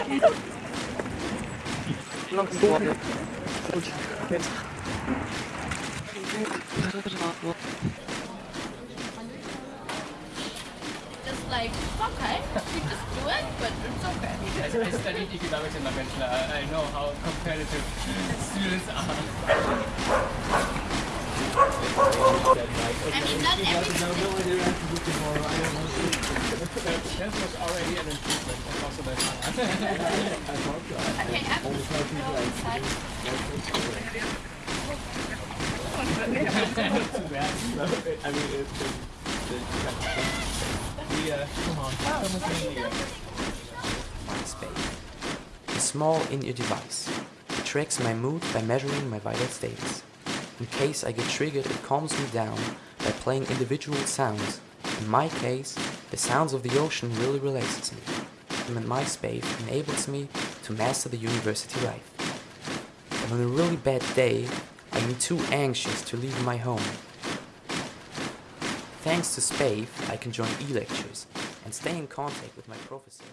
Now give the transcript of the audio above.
Just like, okay, you just do it, but it's okay. I, I studied economics in my bachelor. I know how competitive students are. I mean, not every That was already an improvement. I mean, it's small in-ear device. It tracks my mood by measuring my vital states. In case I get triggered, it calms me down by playing individual sounds. In my case, the sounds of the ocean really relaxes me. And MySpace enables me to master the university life. And on a really bad day, I am too anxious to leave my home. Thanks to Spave, I can join e-lectures and stay in contact with my professor.